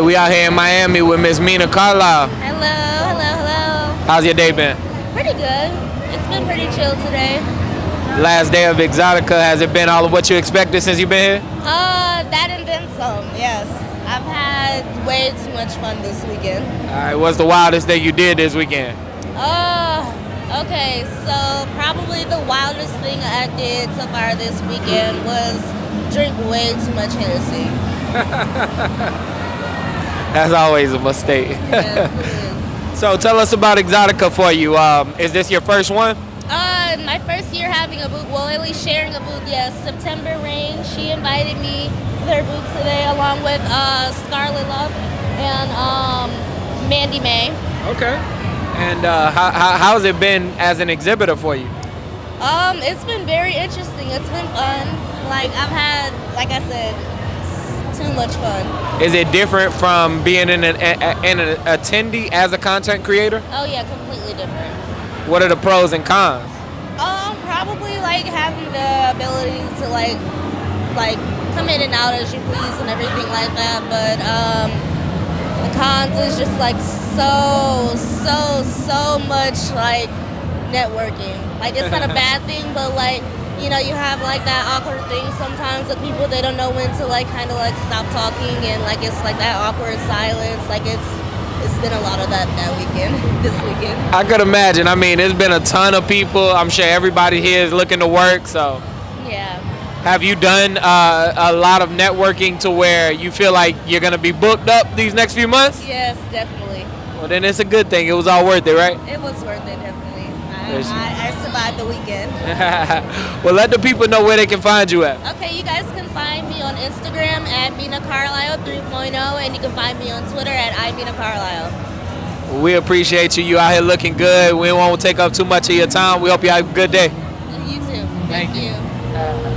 right, we out here in Miami with Miss Mina Carlisle. Hello, hello, hello. How's your day been? Pretty good. It's been pretty chill today. Last day of Exxxotica, has it been all of what you expected since you've been here? Uh, that and then some, yes. I've had way too much fun this weekend. All right, what's the wildest thing you did this weekend? Uh, okay, so probably the wildest thing I did so far this weekend was drink way too much Hennessy. That's always a mistake. Yes, so tell us about Exxxotica for you. Um, is this your first one? Uh, my first year having a booth, well, at least sharing a booth, yes. September Rain, she invited me with her booth today, along with uh, Scarlet Love and um, Mandy May. Okay. And uh, how, how, how's it been as an exhibitor for you? Um, it's been very interesting. It's been fun. Like I've had, like I said, much fun. Is it different from being an, an, an attendee as a content creator? Oh yeah, completely different. What are the pros and cons? Um, probably like having the ability to like, like come in and out as you please and everything like that. But um, the cons is just like so, so, so much like networking. Like it's not a bad thing, but like you know you have like that awkward thing sometimes with people they don't know when to like kind of like stop talking and like it's like that awkward silence. Like it's it's been a lot of that that weekend, this weekend. I could imagine. I mean, it's been a ton of people. I'm sure everybody here is looking to work. So, Yeah. have you done uh, a lot of networking to where you feel like you're gonna be booked up these next few months? Yes, definitely. Well, then it's a good thing. It was all worth it, right? It was worth it, definitely. I, I, I survived the weekend. well, let the people know where they can find you at. Okay, you guys can find me on Instagram at Mina Carlisle 3.0, and you can find me on Twitter at I iMina Carlisle. We appreciate you. You out here looking good. We won't take up too much of your time. We hope you have a good day. You too. Thank Thank you. you. Uh,